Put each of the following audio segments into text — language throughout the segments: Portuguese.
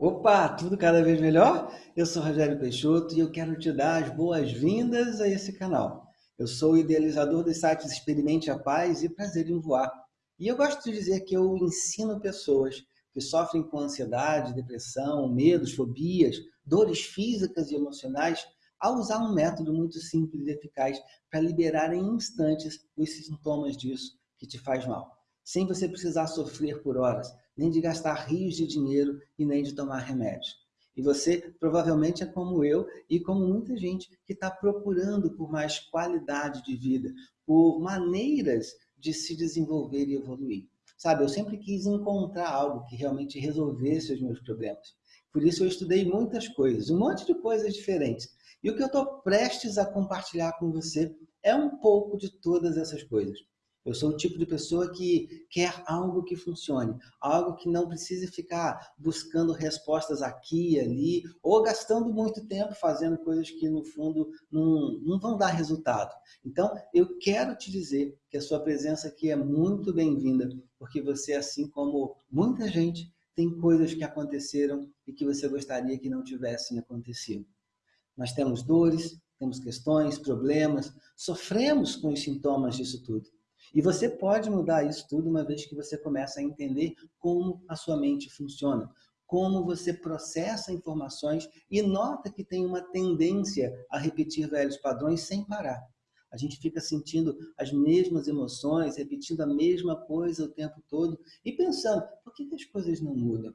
Opa, tudo cada vez melhor? Eu sou Rogério Peixoto e eu quero te dar as boas-vindas a esse canal. Eu sou o idealizador dos sites Experimente a Paz e Prazer em Voar. E eu gosto de dizer que eu ensino pessoas que sofrem com ansiedade, depressão, medos, fobias, dores físicas e emocionais a usar um método muito simples e eficaz para liberar em instantes os sintomas disso que te faz mal sem você precisar sofrer por horas, nem de gastar rios de dinheiro e nem de tomar remédios. E você provavelmente é como eu e como muita gente que está procurando por mais qualidade de vida, por maneiras de se desenvolver e evoluir. Sabe, eu sempre quis encontrar algo que realmente resolvesse os meus problemas. Por isso eu estudei muitas coisas, um monte de coisas diferentes. E o que eu estou prestes a compartilhar com você é um pouco de todas essas coisas. Eu sou o tipo de pessoa que quer algo que funcione, algo que não precise ficar buscando respostas aqui e ali, ou gastando muito tempo fazendo coisas que, no fundo, não, não vão dar resultado. Então, eu quero te dizer que a sua presença aqui é muito bem-vinda, porque você, assim como muita gente, tem coisas que aconteceram e que você gostaria que não tivessem acontecido. Nós temos dores, temos questões, problemas, sofremos com os sintomas disso tudo. E você pode mudar isso tudo uma vez que você começa a entender como a sua mente funciona, como você processa informações e nota que tem uma tendência a repetir velhos padrões sem parar. A gente fica sentindo as mesmas emoções, repetindo a mesma coisa o tempo todo e pensando, por que, as coisas não mudam?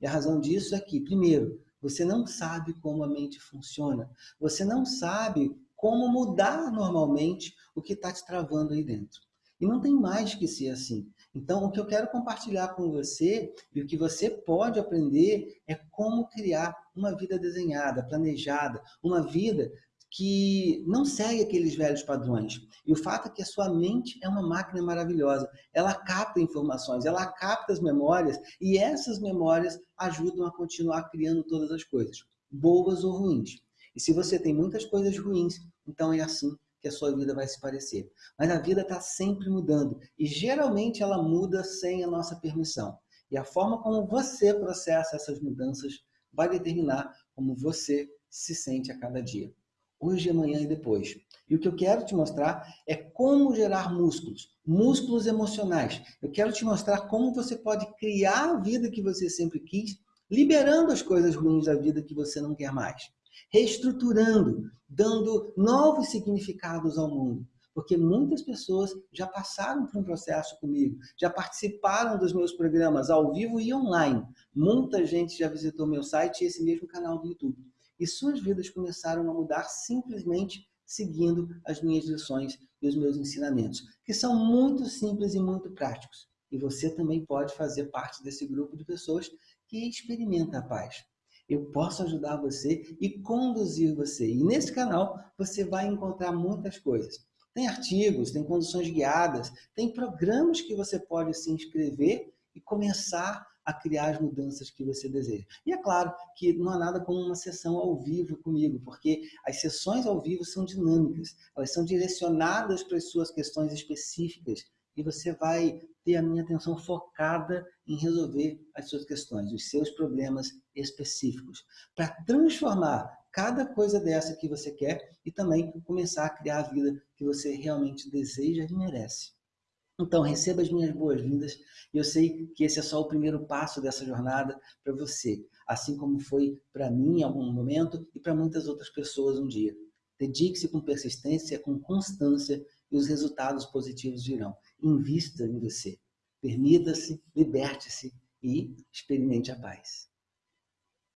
E a razão disso é que, primeiro, você não sabe como a mente funciona. Você não sabe como mudar normalmente o que está te travando aí dentro. E não tem mais que ser assim. Então, o que eu quero compartilhar com você e o que você pode aprender é como criar uma vida desenhada, planejada, uma vida que não segue aqueles velhos padrões. E o fato é que a sua mente é uma máquina maravilhosa. Ela capta informações, ela capta as memórias e essas memórias ajudam a continuar criando todas as coisas, boas ou ruins. E se você tem muitas coisas ruins, então é assim que a sua vida vai se parecer. Mas a vida está sempre mudando e geralmente ela muda sem a nossa permissão. E a forma como você processa essas mudanças vai determinar como você se sente a cada dia. Hoje, amanhã e depois. E o que eu quero te mostrar é como gerar músculos, músculos emocionais. Eu quero te mostrar como você pode criar a vida que você sempre quis, liberando as coisas ruins da vida que você não quer mais reestruturando, dando novos significados ao mundo. Porque muitas pessoas já passaram por um processo comigo, já participaram dos meus programas ao vivo e online. Muita gente já visitou meu site e esse mesmo canal do YouTube. E suas vidas começaram a mudar simplesmente seguindo as minhas lições e os meus ensinamentos, que são muito simples e muito práticos. E você também pode fazer parte desse grupo de pessoas que experimenta a paz eu posso ajudar você e conduzir você. E nesse canal você vai encontrar muitas coisas. Tem artigos, tem conduções guiadas, tem programas que você pode se inscrever e começar a criar as mudanças que você deseja. E é claro que não há nada como uma sessão ao vivo comigo, porque as sessões ao vivo são dinâmicas, elas são direcionadas para as suas questões específicas e você vai ter a minha atenção focada em resolver as suas questões, os seus problemas específicos, para transformar cada coisa dessa que você quer e também começar a criar a vida que você realmente deseja e merece. Então, receba as minhas boas-vindas e eu sei que esse é só o primeiro passo dessa jornada para você, assim como foi para mim em algum momento e para muitas outras pessoas um dia. Dedique-se com persistência, com constância e os resultados positivos virão. Invista em você. Permita-se, liberte-se e experimente a paz.